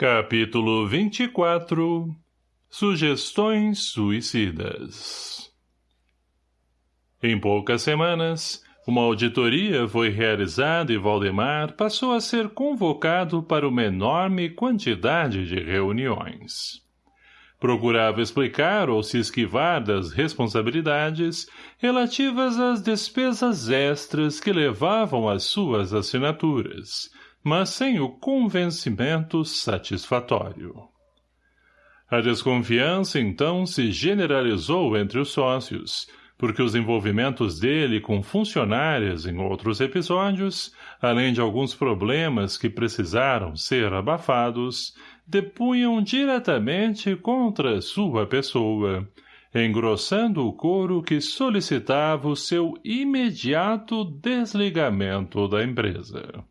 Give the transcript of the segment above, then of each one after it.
Capítulo 24 Sugestões suicidas Em poucas semanas, uma auditoria foi realizada e Valdemar passou a ser convocado para uma enorme quantidade de reuniões. Procurava explicar ou se esquivar das responsabilidades relativas às despesas extras que levavam às suas assinaturas, mas sem o convencimento satisfatório. A desconfiança, então, se generalizou entre os sócios, porque os envolvimentos dele com funcionárias em outros episódios, além de alguns problemas que precisaram ser abafados, depunham diretamente contra sua pessoa, engrossando o coro que solicitava o seu imediato desligamento da empresa.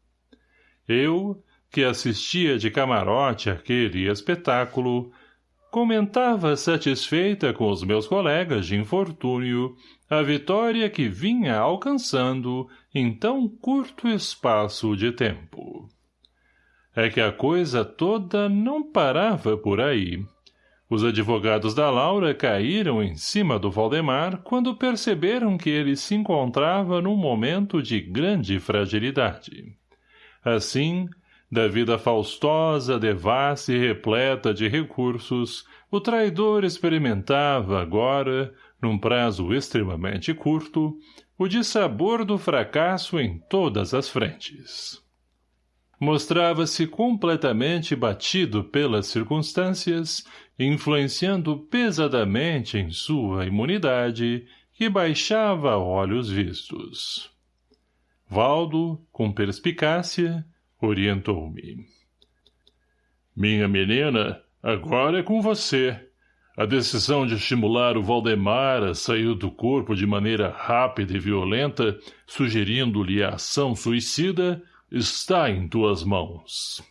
Eu, que assistia de camarote àquele espetáculo, comentava satisfeita com os meus colegas de infortúnio a vitória que vinha alcançando em tão curto espaço de tempo. É que a coisa toda não parava por aí. Os advogados da Laura caíram em cima do Valdemar quando perceberam que ele se encontrava num momento de grande fragilidade. Assim, da vida faustosa, devassa e repleta de recursos, o traidor experimentava agora, num prazo extremamente curto, o dissabor do fracasso em todas as frentes. Mostrava-se completamente batido pelas circunstâncias, influenciando pesadamente em sua imunidade, que baixava a olhos vistos. Valdo, com perspicácia, orientou-me. Minha menina, agora é com você. A decisão de estimular o Valdemar a sair do corpo de maneira rápida e violenta, sugerindo-lhe a ação suicida, está em tuas mãos.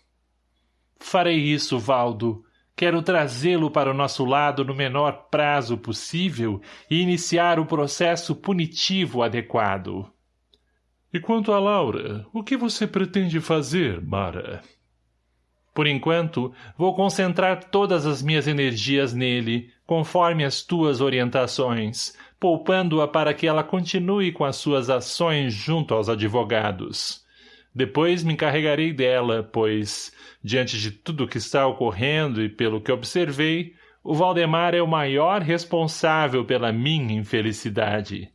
Farei isso, Valdo. Quero trazê-lo para o nosso lado no menor prazo possível e iniciar o processo punitivo adequado. E quanto a Laura, o que você pretende fazer, Mara? Por enquanto, vou concentrar todas as minhas energias nele, conforme as tuas orientações, poupando-a para que ela continue com as suas ações junto aos advogados. Depois me encarregarei dela, pois, diante de tudo o que está ocorrendo e pelo que observei, o Valdemar é o maior responsável pela minha infelicidade.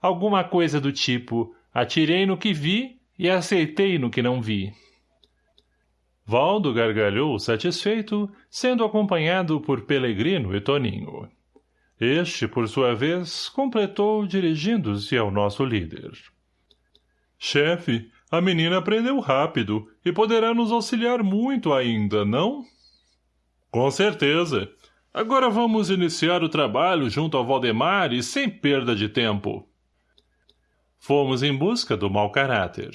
Alguma coisa do tipo, Atirei no que vi e aceitei no que não vi. Valdo gargalhou satisfeito, sendo acompanhado por Pelegrino e Toninho. Este, por sua vez, completou dirigindo-se ao nosso líder. Chefe, a menina aprendeu rápido e poderá nos auxiliar muito ainda, não? Com certeza. Agora vamos iniciar o trabalho junto ao Valdemar e sem perda de tempo. Fomos em busca do mau caráter.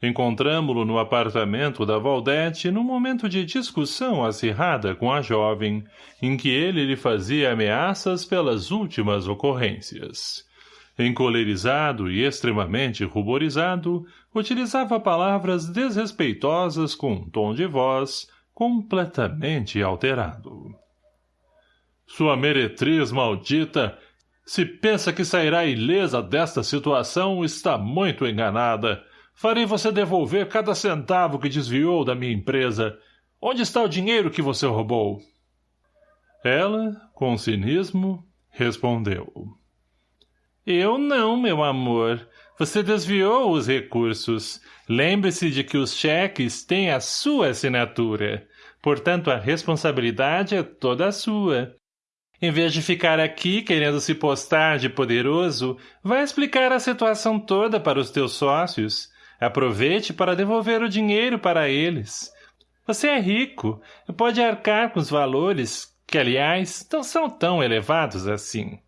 Encontramo-lo no apartamento da Valdete num momento de discussão acirrada com a jovem, em que ele lhe fazia ameaças pelas últimas ocorrências. Encolerizado e extremamente ruborizado, utilizava palavras desrespeitosas com um tom de voz completamente alterado. Sua meretriz maldita se pensa que sairá ilesa desta situação, está muito enganada. Farei você devolver cada centavo que desviou da minha empresa. Onde está o dinheiro que você roubou? Ela, com cinismo, respondeu. Eu não, meu amor. Você desviou os recursos. Lembre-se de que os cheques têm a sua assinatura. Portanto, a responsabilidade é toda sua. Em vez de ficar aqui querendo se postar de poderoso, vai explicar a situação toda para os teus sócios. Aproveite para devolver o dinheiro para eles. Você é rico e pode arcar com os valores, que, aliás, não são tão elevados assim.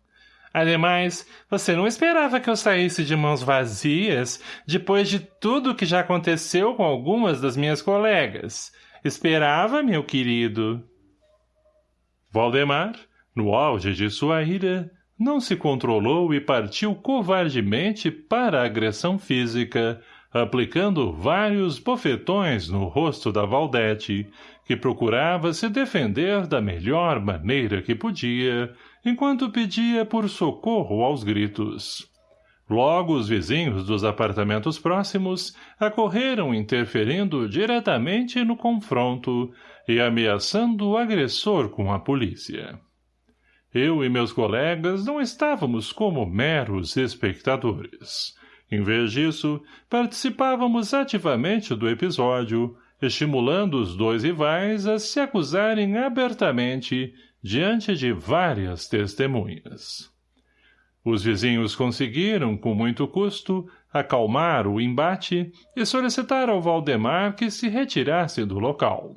Ademais, você não esperava que eu saísse de mãos vazias depois de tudo o que já aconteceu com algumas das minhas colegas. Esperava, meu querido. Valdemar, no auge de sua ira, não se controlou e partiu covardemente para a agressão física, aplicando vários bofetões no rosto da Valdete, que procurava se defender da melhor maneira que podia, enquanto pedia por socorro aos gritos. Logo os vizinhos dos apartamentos próximos acorreram interferindo diretamente no confronto e ameaçando o agressor com a polícia. Eu e meus colegas não estávamos como meros espectadores. Em vez disso, participávamos ativamente do episódio, estimulando os dois rivais a se acusarem abertamente diante de várias testemunhas. Os vizinhos conseguiram, com muito custo, acalmar o embate e solicitar ao Valdemar que se retirasse do local.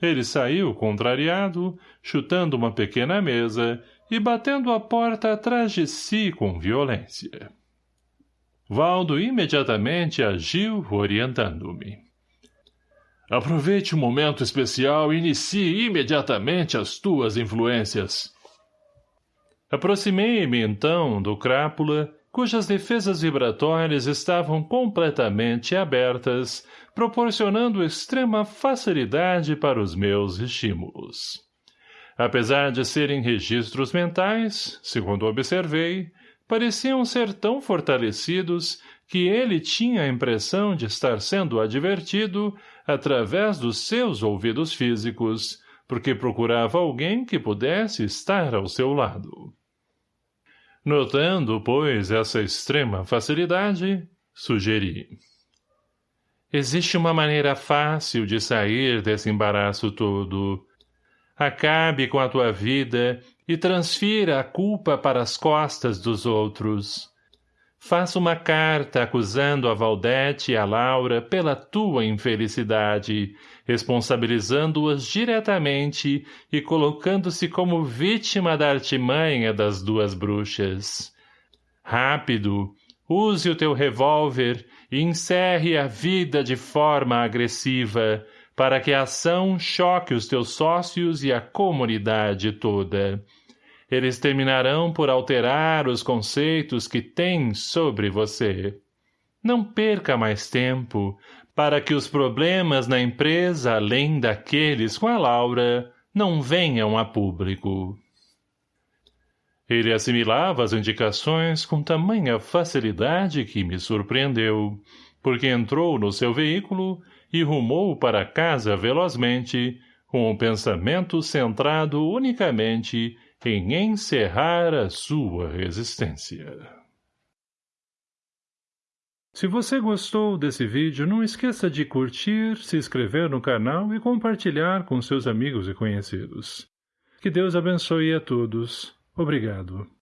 Ele saiu contrariado, chutando uma pequena mesa e batendo a porta atrás de si com violência. Valdo imediatamente agiu orientando-me. Aproveite o momento especial e inicie imediatamente as tuas influências. Aproximei-me, então, do crápula, cujas defesas vibratórias estavam completamente abertas, proporcionando extrema facilidade para os meus estímulos. Apesar de serem registros mentais, segundo observei, pareciam ser tão fortalecidos que ele tinha a impressão de estar sendo advertido através dos seus ouvidos físicos, porque procurava alguém que pudesse estar ao seu lado. Notando, pois, essa extrema facilidade, sugeri. Existe uma maneira fácil de sair desse embaraço todo. Acabe com a tua vida e transfira a culpa para as costas dos outros. Faça uma carta acusando a Valdete e a Laura pela tua infelicidade, responsabilizando-as diretamente e colocando-se como vítima da artimanha das duas bruxas. Rápido, use o teu revólver e encerre a vida de forma agressiva, para que a ação choque os teus sócios e a comunidade toda eles terminarão por alterar os conceitos que têm sobre você. Não perca mais tempo para que os problemas na empresa, além daqueles com a Laura, não venham a público. Ele assimilava as indicações com tamanha facilidade que me surpreendeu, porque entrou no seu veículo e rumou para casa velozmente, com o pensamento centrado unicamente em encerrar a sua resistência. Se você gostou desse vídeo, não esqueça de curtir, se inscrever no canal e compartilhar com seus amigos e conhecidos. Que Deus abençoe a todos. Obrigado.